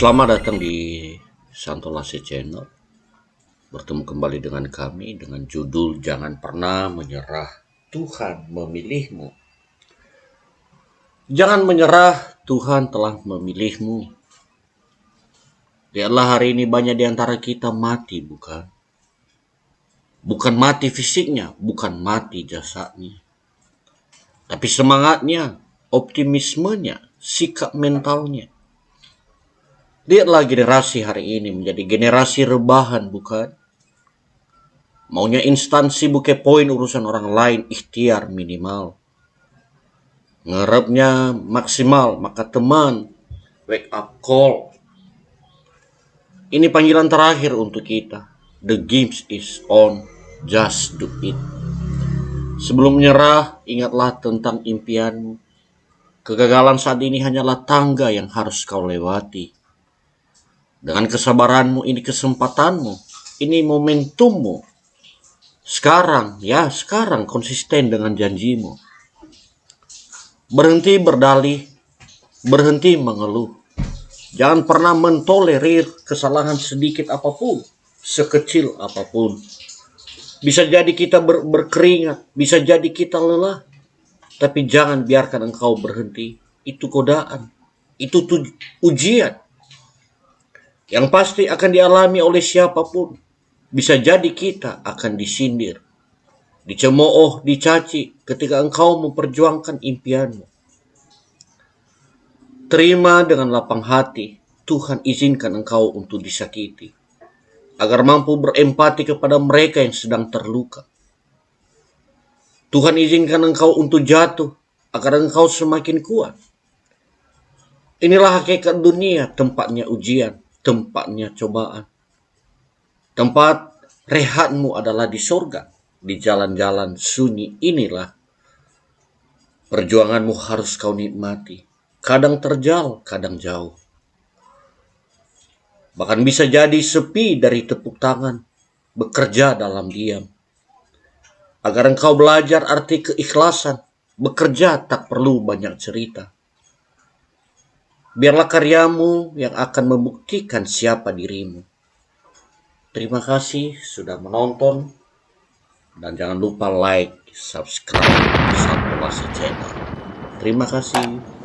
Selamat datang di Santolase Channel. Bertemu kembali dengan kami dengan judul Jangan Pernah Menyerah. Tuhan memilihmu. Jangan menyerah, Tuhan telah memilihmu. Lihatlah hari ini banyak di antara kita mati, bukan? Bukan mati fisiknya, bukan mati jasanya. Tapi semangatnya, optimismenya, sikap mentalnya Lihatlah generasi hari ini menjadi generasi rebahan, bukan? Maunya instansi bukan poin urusan orang lain, ikhtiar minimal. Ngerapnya maksimal, maka teman, wake up call. Ini panggilan terakhir untuk kita. The games is on, just do it. Sebelum menyerah, ingatlah tentang impianmu. Kegagalan saat ini hanyalah tangga yang harus kau lewati dengan kesabaranmu ini kesempatanmu. Ini momentummu. Sekarang, ya sekarang konsisten dengan janjimu. Berhenti berdalih, berhenti mengeluh. Jangan pernah mentolerir kesalahan sedikit apa pun, sekecil apa pun. Bisa jadi kita ber berkeringat, bisa jadi kita lelah. Tapi jangan biarkan engkau berhenti. Itu godaan. Itu ujian yang pasti akan dialami oleh siapa pun. Bisa jadi kita akan disindir, dicemooh, dicaci ketika engkau memperjuangkan impianmu. Terima dengan lapang hati, Tuhan izinkan engkau untuk disakiti, agar mampu berempati kepada mereka yang sedang terluka. Tuhan izinkan engkau untuk jatuh, agar engkau semakin kuat. Inilah hakikat dunia, tempatnya ujian tempatnya cobaan. Tempat rehatmu adalah di surga, di jalan-jalan sunyi inilah. Perjuanganmu harus kau nikmati. Kadang terjal, kadang jauh. Bahkan bisa jadi sepi dari tepuk tangan, bekerja dalam diam. Agar engkau belajar arti keikhlasan, bekerja tak perlu banyak cerita Biarlah karyamu yang akan membuktikan siapa dirimu. Terima kasih sudah menonton. Dan jangan lupa like, subscribe, Satu Channel. Terima kasih.